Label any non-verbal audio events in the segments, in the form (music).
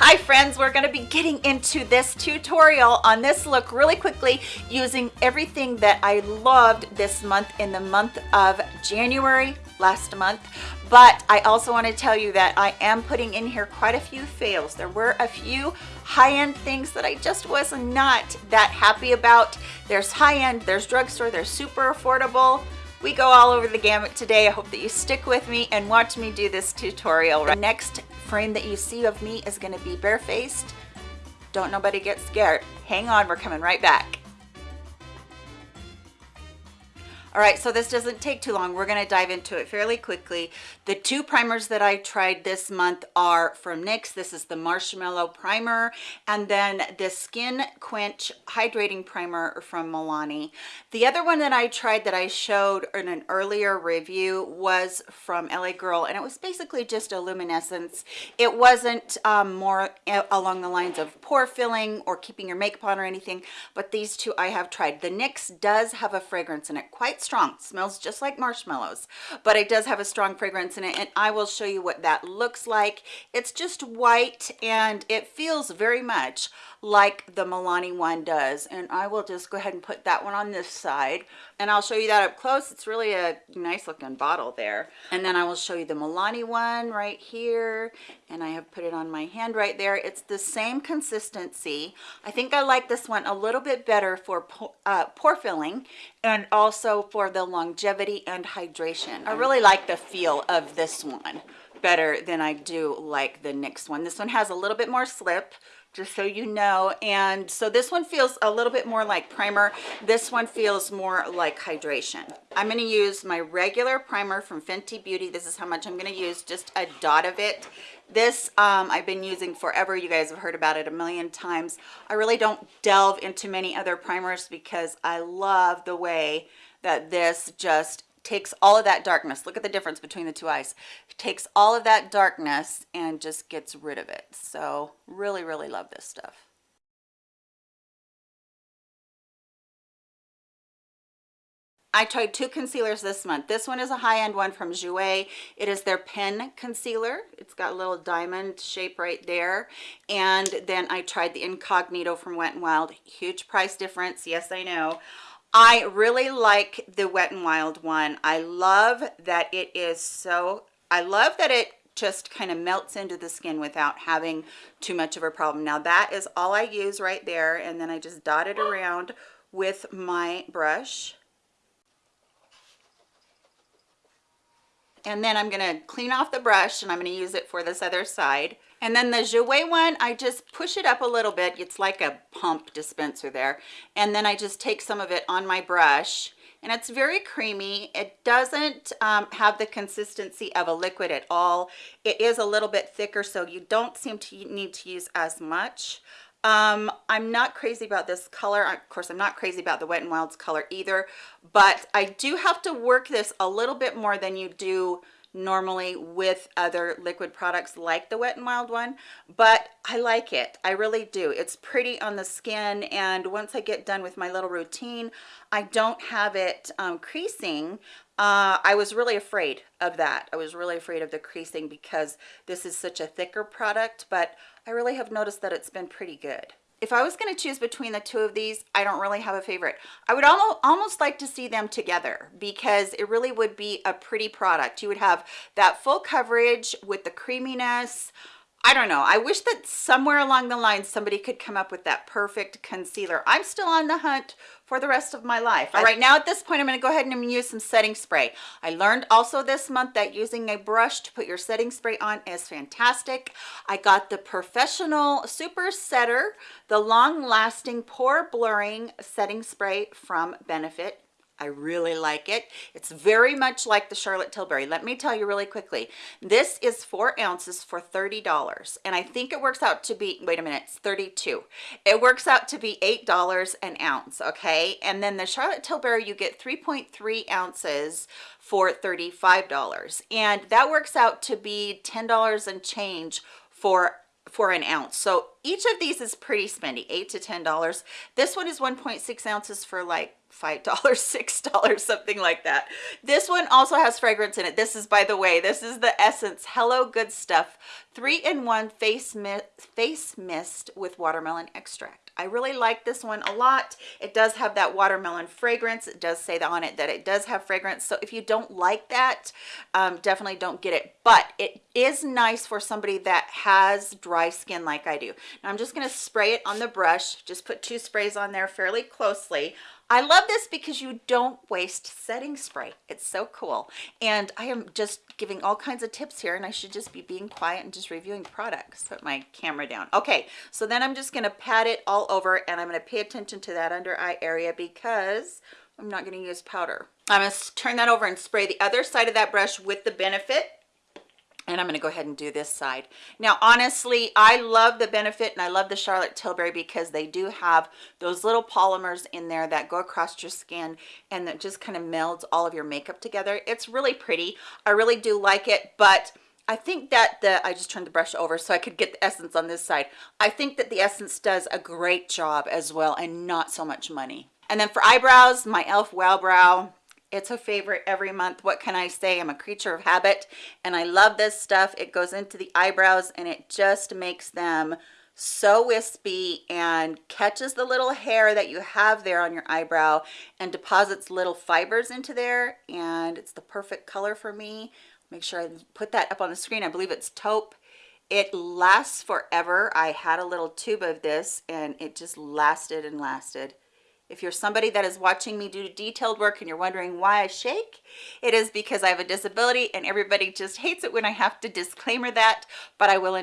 Hi friends, we're gonna be getting into this tutorial on this look really quickly using everything that I loved this month in the month of January last month. But I also wanna tell you that I am putting in here quite a few fails. There were a few high-end things that I just was not that happy about. There's high-end, there's drugstore, there's super affordable, we go all over the gamut today. I hope that you stick with me and watch me do this tutorial. The next frame that you see of me is gonna be barefaced. Don't nobody get scared. Hang on, we're coming right back. All right, so this doesn't take too long. We're gonna dive into it fairly quickly. The two primers that I tried this month are from NYX. This is the Marshmallow Primer and then the Skin Quench Hydrating Primer from Milani. The other one that I tried that I showed in an earlier review was from LA Girl and it was basically just a luminescence. It wasn't um, more along the lines of pore filling or keeping your makeup on or anything, but these two I have tried. The NYX does have a fragrance in it, quite strong. Smells just like marshmallows but it does have a strong fragrance in it and i will show you what that looks like. It's just white and it feels very much like the Milani one does. And I will just go ahead and put that one on this side and I'll show you that up close. It's really a nice looking bottle there. And then I will show you the Milani one right here. And I have put it on my hand right there. It's the same consistency. I think I like this one a little bit better for uh, pore filling and also for the longevity and hydration. I really like the feel of this one better than I do like the NYX one. This one has a little bit more slip just so you know. And so this one feels a little bit more like primer. This one feels more like hydration. I'm going to use my regular primer from fenty beauty. This is how much i'm going to use just a dot of it. This um, i've been using forever. You guys have heard about it a million times. I really don't delve into many other primers because i love the way that this just takes all of that darkness look at the difference between the two eyes takes all of that darkness and just gets rid of it so really really love this stuff I tried two concealers this month. This one is a high-end one from Jouer. It is their pen concealer. It's got a little diamond shape right there. And then I tried the Incognito from Wet n Wild. Huge price difference. Yes, I know. I really like the Wet n Wild one. I love that it is so, I love that it just kind of melts into the skin without having too much of a problem. Now that is all I use right there and then I just dot it around with my brush. And then I'm going to clean off the brush and I'm going to use it for this other side. And then the Jouer one, I just push it up a little bit. It's like a pump dispenser there. And then I just take some of it on my brush and it's very creamy. It doesn't um, have the consistency of a liquid at all. It is a little bit thicker, so you don't seem to need to use as much. Um, I'm not crazy about this color. Of course, I'm not crazy about the Wet n Wild's color either, but I do have to work this a little bit more than you do normally with other liquid products like the Wet n Wild one, but I like it. I really do. It's pretty on the skin, and once I get done with my little routine, I don't have it um, creasing. Uh, I was really afraid of that. I was really afraid of the creasing because this is such a thicker product, but I really have noticed that it's been pretty good if I was going to choose between the two of these, I don't really have a favorite. I would almost, almost like to see them together because it really would be a pretty product. You would have that full coverage with the creaminess, I don't know. I wish that somewhere along the line somebody could come up with that perfect concealer. I'm still on the hunt for the rest of my life. All right, now at this point, I'm going to go ahead and use some setting spray. I learned also this month that using a brush to put your setting spray on is fantastic. I got the POREfessional Super Setter, the long-lasting pore blurring setting spray from Benefit I really like it. It's very much like the Charlotte Tilbury. Let me tell you really quickly. This is four ounces for $30. And I think it works out to be, wait a minute, it's 32. It works out to be $8 an ounce, okay? And then the Charlotte Tilbury, you get 3.3 ounces for $35. And that works out to be $10 and change for for an ounce so each of these is pretty spendy eight to ten dollars this one is 1.6 ounces for like five dollars (laughs) six dollars something like that. This one also has fragrance in it. This is by the way this is the essence hello good stuff three-in-one face mist face mist with watermelon extract. I really like this one a lot. It does have that watermelon fragrance. It does say that on it that it does have fragrance. So if you don't like that um, definitely don't get it. But it is nice for somebody that has dry skin like i do. Now i'm just going to spray it on the brush. Just put two sprays on there fairly closely. I love this because you don't waste setting spray. It's so cool. And I am just giving all kinds of tips here and I should just be being quiet and just reviewing products. Put my camera down. Okay, so then I'm just gonna pat it all over and I'm gonna pay attention to that under eye area because I'm not gonna use powder. I'm gonna turn that over and spray the other side of that brush with the Benefit and I'm going to go ahead and do this side. Now, honestly, I love the Benefit and I love the Charlotte Tilbury because they do have those little polymers in there that go across your skin and that just kind of melds all of your makeup together. It's really pretty. I really do like it, but I think that the, I just turned the brush over so I could get the essence on this side. I think that the essence does a great job as well and not so much money. And then for eyebrows, my e.l.f. Wow Brow it's a favorite every month what can i say i'm a creature of habit and i love this stuff it goes into the eyebrows and it just makes them so wispy and catches the little hair that you have there on your eyebrow and deposits little fibers into there and it's the perfect color for me make sure i put that up on the screen. I believe it's taupe. It lasts forever. I had a little tube of this and it just lasted and lasted if you're somebody that is watching me do detailed work and you're wondering why I shake, it is because I have a disability and everybody just hates it when I have to disclaimer that, but I will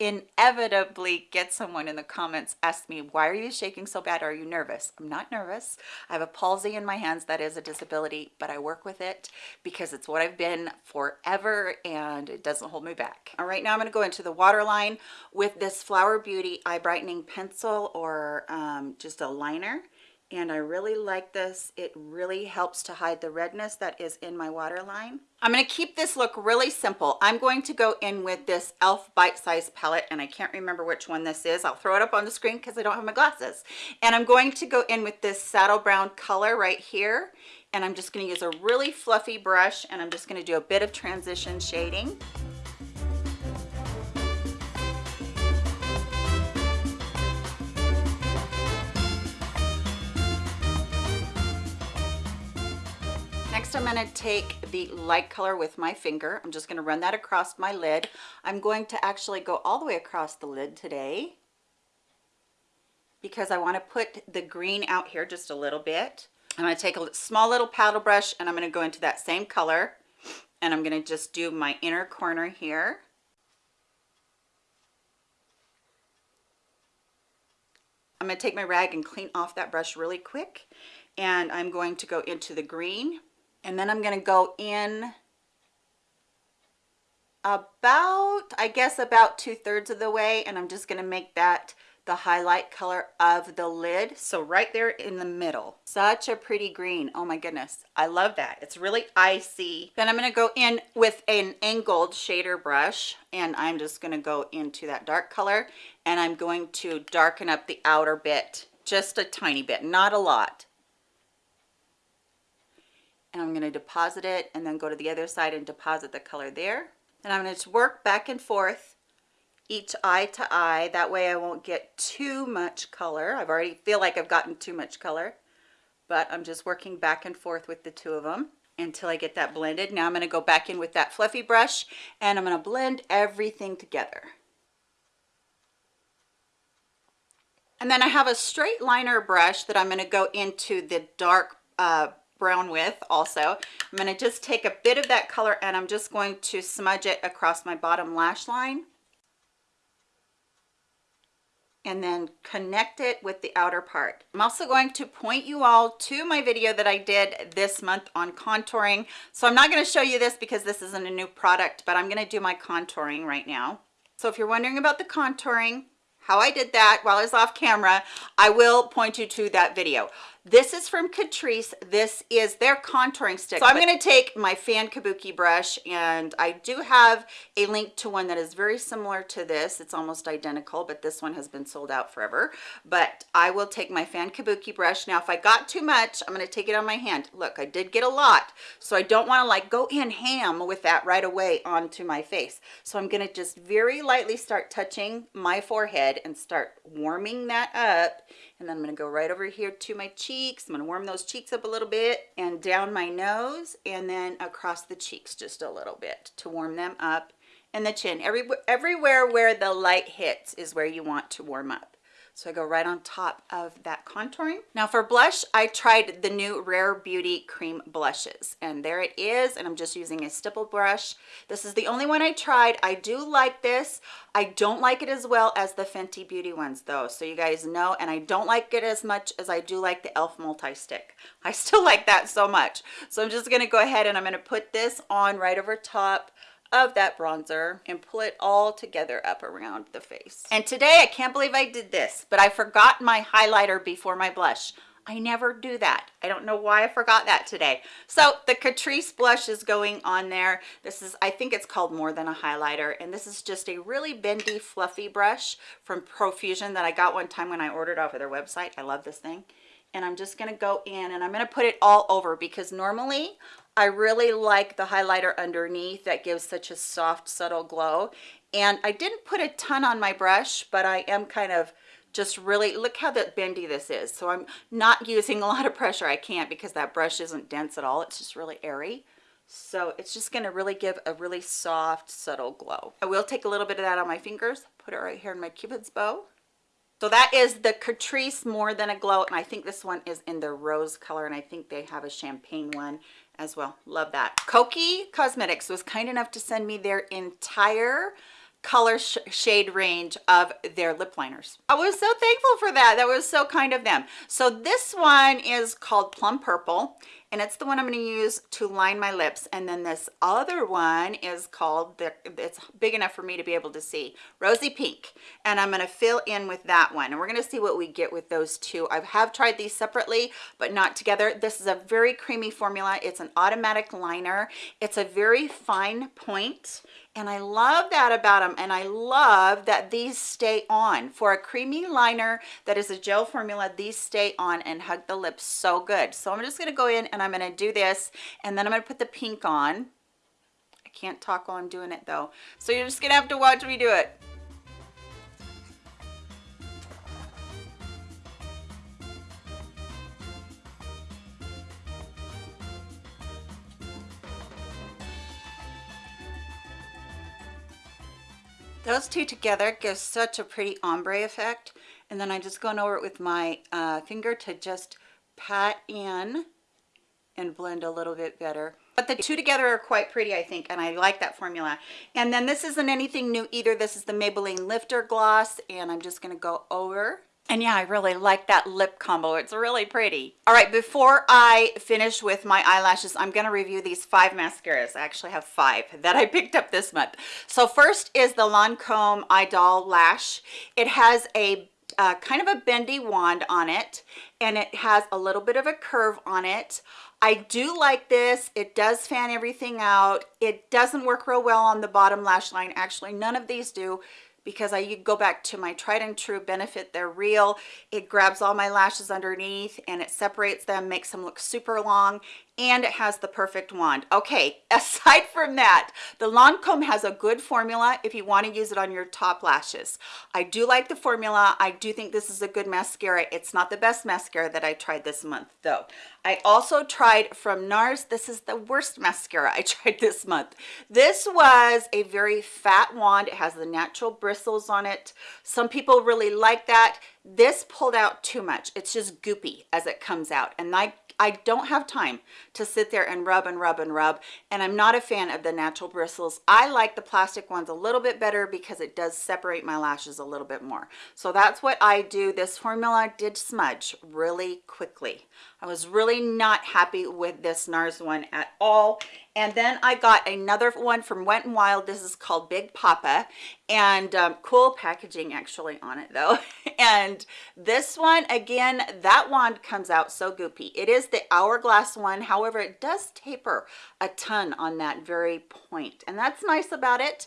inevitably get someone in the comments ask me, why are you shaking so bad? Are you nervous? I'm not nervous. I have a palsy in my hands that is a disability, but I work with it because it's what I've been forever and it doesn't hold me back. All right, now I'm gonna go into the waterline with this Flower Beauty Eye Brightening Pencil or um, just a liner and I really like this. It really helps to hide the redness that is in my waterline. I'm going to keep this look really simple. I'm going to go in with this e.l.f. Bite Size Palette, and I can't remember which one this is. I'll throw it up on the screen because I don't have my glasses. And I'm going to go in with this saddle brown color right here, and I'm just going to use a really fluffy brush, and I'm just going to do a bit of transition shading. Going to take the light color with my finger. I'm just going to run that across my lid. I'm going to actually go all the way across the lid today because I want to put the green out here just a little bit. I'm going to take a small little paddle brush and I'm going to go into that same color and I'm going to just do my inner corner here. I'm going to take my rag and clean off that brush really quick and I'm going to go into the green and then I'm going to go in about I guess about two-thirds of the way and I'm just going to make that the highlight color of the lid. So right there in the middle. Such a pretty green. Oh my goodness. I love that. It's really icy. Then I'm going to go in with an angled shader brush and I'm just going to go into that dark color and I'm going to darken up the outer bit just a tiny bit not a lot and I'm going to deposit it and then go to the other side and deposit the color there. And I'm going to work back and forth each eye to eye. That way I won't get too much color. I've already feel like I've gotten too much color, but I'm just working back and forth with the two of them until I get that blended. Now I'm going to go back in with that fluffy brush and I'm going to blend everything together. And then I have a straight liner brush that I'm going to go into the dark uh, brown with also. I'm going to just take a bit of that color and I'm just going to smudge it across my bottom lash line and then connect it with the outer part. I'm also going to point you all to my video that I did this month on contouring. So I'm not going to show you this because this isn't a new product, but I'm going to do my contouring right now. So if you're wondering about the contouring, how I did that while I was off camera, I will point you to that video. This is from Catrice. This is their contouring stick. So I'm going to take my fan kabuki brush and I do have a link to one that is very similar to this. It's almost identical, but this one has been sold out forever. But I will take my fan kabuki brush. Now, if I got too much, I'm going to take it on my hand. Look, I did get a lot. So I don't want to like go in ham with that right away onto my face. So I'm going to just very lightly start touching my forehead and start warming that up and then I'm going to go right over here to my cheeks. I'm to warm those cheeks up a little bit and down my nose and then across the cheeks just a little bit to warm them up and the chin. Every, everywhere where the light hits is where you want to warm up. So I go right on top of that contouring. Now for blush, I tried the new Rare Beauty Cream Blushes. And there it is. And I'm just using a stipple brush. This is the only one I tried. I do like this. I don't like it as well as the Fenty Beauty ones though. So you guys know. And I don't like it as much as I do like the e.l.f. Multi-Stick. (laughs) I still like that so much. So I'm just going to go ahead and I'm going to put this on right over top of that bronzer and pull it all together up around the face. And today, I can't believe I did this, but I forgot my highlighter before my blush. I never do that. I don't know why I forgot that today. So the Catrice blush is going on there. This is, I think it's called More Than a Highlighter. And this is just a really bendy, fluffy brush from Profusion that I got one time when I ordered off of their website. I love this thing. And I'm just gonna go in and I'm gonna put it all over because normally I really like the highlighter underneath that gives such a soft, subtle glow. And I didn't put a ton on my brush, but I am kind of just really, look how that bendy this is. So I'm not using a lot of pressure. I can't because that brush isn't dense at all. It's just really airy. So it's just gonna really give a really soft, subtle glow. I will take a little bit of that on my fingers, put it right here in my cupid's bow. So that is the Catrice More Than a Glow, and I think this one is in the rose color, and I think they have a champagne one as well. Love that. Kokie Cosmetics was kind enough to send me their entire color sh shade range of their lip liners. I was so thankful for that. That was so kind of them. So this one is called Plum Purple and it's the one I'm going to use to line my lips. And then this other one is called, the, it's big enough for me to be able to see, Rosy Pink. And I'm going to fill in with that one. And we're going to see what we get with those two. I have tried these separately, but not together. This is a very creamy formula. It's an automatic liner. It's a very fine point and I love that about them and I love that these stay on. For a creamy liner that is a gel formula these stay on and hug the lips so good. So I'm just going to go in and I'm going to do this and then I'm going to put the pink on. I can't talk while I'm doing it though. So you're just gonna have to watch me do it Those two together give such a pretty ombre effect. And then I'm just going over it with my uh, finger to just pat in and blend a little bit better. But the two together are quite pretty, I think, and I like that formula. And then this isn't anything new either. This is the Maybelline Lifter Gloss, and I'm just going to go over and yeah, I really like that lip combo. It's really pretty. All right, before I finish with my eyelashes, I'm going to review these five mascaras. I actually have five that I (laughs) picked up this month. So first is the Lancome Idol Lash. It has a uh, kind of a bendy wand on it and it has a little bit of a curve on it. I do like this. It does fan everything out. It doesn't work real well on the bottom lash line. Actually, none of these do because I go back to my tried and true benefit. They're real. It grabs all my lashes underneath and it separates them makes them look super long and it has the perfect wand. Okay (laughs) aside from that the Lancome has a good formula if you want to use it on your top lashes. I do like the formula. I do think this is a good mascara. It's not the best mascara that I tried this month though. I also tried from NARS this is the worst mascara I (laughs) tried this month. This was a very fat wand. It has the natural bristles on it. Some people really like that. This pulled out too much. It's just goopy as it comes out. And I I don't have time to sit there and rub and rub and rub and I'm not a fan of the natural bristles. I like the plastic ones a little bit better because it does separate my lashes a little bit more. So that's what I do. This formula did smudge really quickly. I was really not happy with this NARS one at all And then I got another one from Wet n Wild. This is called Big Poppa and um, cool packaging actually on it though. (laughs) and this one, again, that wand comes out so goopy. It is the hourglass one. However, it does taper a ton on that very point. And that's nice about it.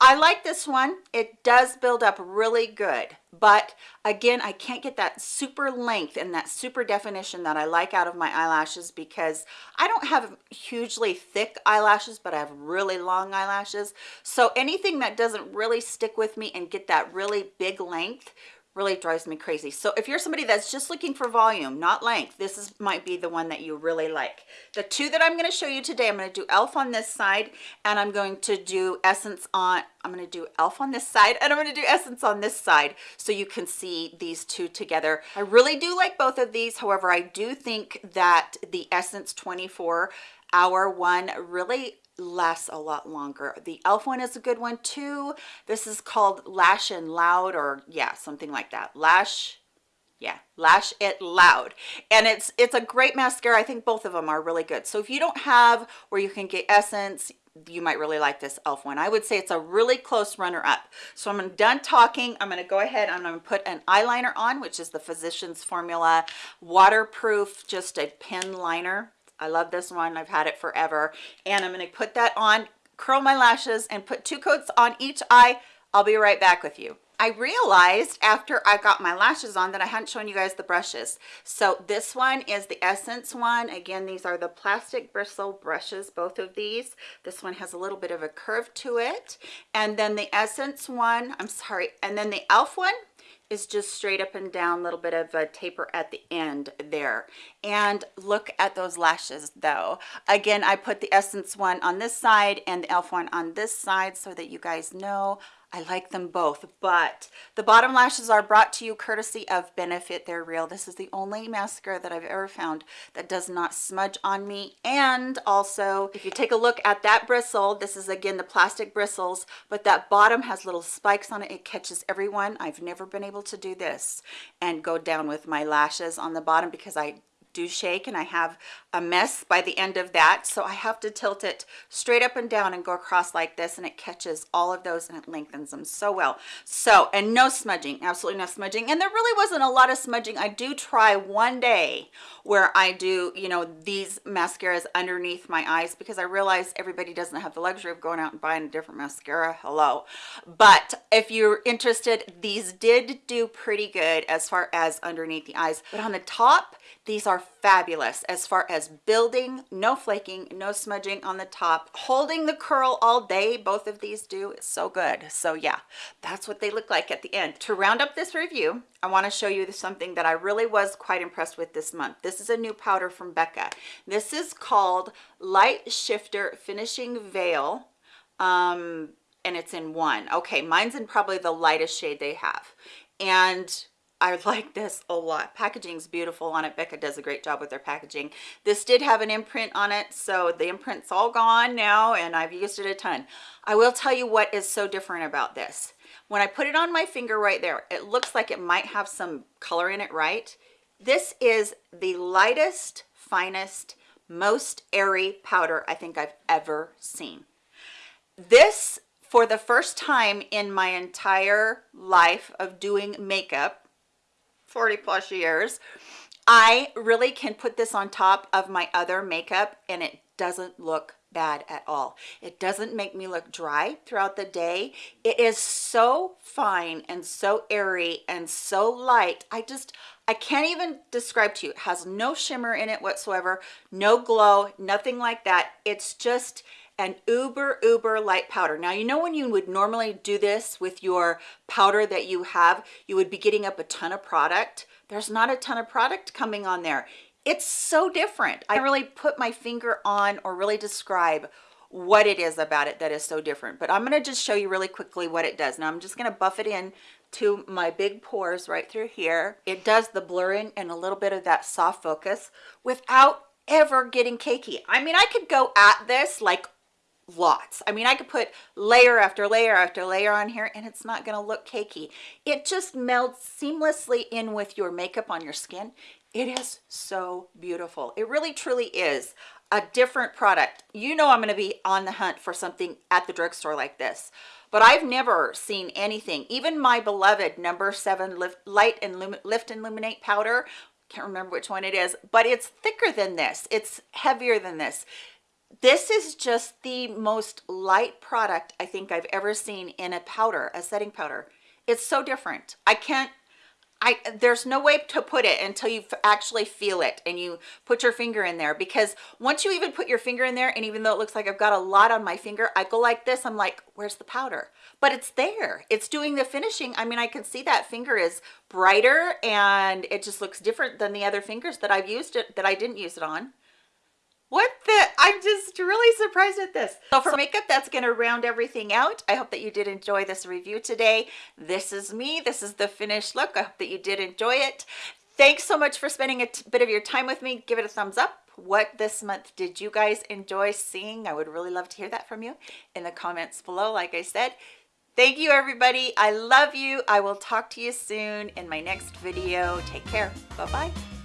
I like this one. It does build up really good, but again, I can't get that super length and that super definition that I like out of my eyelashes because I don't have hugely thick eyelashes, but I have really long eyelashes. So anything that doesn't really stick with me and get that really big length really drives me crazy. So if you're somebody that's just looking for volume not length this is might be the one that you really like. The two that i'm going to show you today i'm going to do elf on this side and i'm going to do essence on i'm going to do elf on this side and i'm going to do essence on this side so you can see these two together. I really do like both of these however i do think that the essence 24 hour one really lasts a lot longer. The e.l.f. one is a good one too. This is called Lash and Loud or yeah, something like that. Lash yeah lash it loud and it's it's a great mascara i think both of them are really good so if you don't have where you can get essence you might really like this elf one i would say it's a really close runner up so i'm done talking i'm going to go ahead and i'm going to put an eyeliner on which is the physicians formula waterproof just a pen liner I love this one. I've had it forever. And I'm going to put that on, curl my lashes, and put two coats on each eye. I'll be right back with you. I realized after I got my lashes on that I hadn't shown you guys the brushes. So this one is the Essence one. Again, these are the plastic bristle brushes, both of these. This one has a little bit of a curve to it. And then the Essence one, I'm sorry, and then the e.l.f. one, is just straight up and down little bit of a taper at the end there. And look at those lashes though. Again i put the essence one on this side and the elf one on this side so that you guys know I like them both, but the bottom lashes are brought to you courtesy of Benefit They're Real. This is the only mascara that I've ever found that does not smudge on me. And also, if you take a look at that bristle, this is again the plastic bristles, but that bottom has little spikes on it. It catches everyone. I've never been able to do this and go down with my lashes on the bottom because I do shake and I have a mess by the end of that. So I have to tilt it straight up and down and go across like this and it catches all of those and it lengthens them so well. So and no smudging absolutely no smudging. And there really wasn't a lot of smudging. I do try one day where I do you know these mascaras underneath my eyes because I realize everybody doesn't have the luxury of going out and buying a different mascara. Hello. But if you're interested these did do pretty good as far as underneath the eyes. But on the top these are fabulous as far as building, no flaking, no smudging on the top, holding the curl all day. Both of these do. It's so good. So yeah, that's what they look like at the end. To round up this review, I want to show you something that I really was quite impressed with this month. This is a new powder from Becca. This is called Light Shifter Finishing Veil. Um, and it's in one. Okay, mine's in probably the lightest shade they have. And I like this a lot. Packaging's beautiful on it. Becca does a great job with their packaging. This did have an imprint on it, so the imprint's all gone now, and I've used it a ton. I will tell you what is so different about this. When I put it on my finger right there, it looks like it might have some color in it, right? This is the lightest, finest, most airy powder I think I've ever seen. This, for the first time in my entire life of doing makeup, 40 plus years. I really can put this on top of my other makeup and it doesn't look bad at all. It doesn't make me look dry throughout the day. It is so fine and so airy and so light. I just i can't even describe to you. It has no shimmer in it whatsoever no glow nothing like that. It's just an uber uber light powder. Now you know when you would normally do this with your powder that you have you would be getting up a ton of product? There's not a ton of product coming on there. It's so different. I really put my finger on or really describe what it is about it that is so different. But i'm going to just show you really quickly what it does. Now i'm just going to buff it in to my big pores right through here. It does the blurring and a little bit of that soft focus without ever getting cakey. I mean i could go at this like lots i mean i could put layer after layer after layer on here and it's not going to look cakey it just melts seamlessly in with your makeup on your skin It is so beautiful. It really truly is a different product. You know I'm going to be on the hunt for something at the drugstore like this. But I've never seen anything, even my beloved number seven lift, light and lift and illuminate powder, can't remember which one it is, but it's thicker than this. It's heavier than this. This is just the most light product I think I've ever seen in a powder, a setting powder. It's so different. I can't I there's no way to put it until you actually feel it and you put your finger in there because once you even put your finger in there and even though it looks like I've got a lot on my finger I go like this I'm like where's the powder but it's there it's doing the finishing I mean I can see that finger is brighter and it just looks different than the other fingers that I've used it that I didn't use it on i'm just really surprised at this. So for makeup that's going to round everything out. I hope that you did enjoy this review today. This is me. This is the finished look. I hope that you did enjoy it. Thanks so much for spending a bit of your time with me. Give it a thumbs up. What this month did you guys enjoy seeing? I would really love to hear that from you in the comments below like i said. Thank you everybody. I love you. I will talk to you soon in my next video. Take care. Bye bye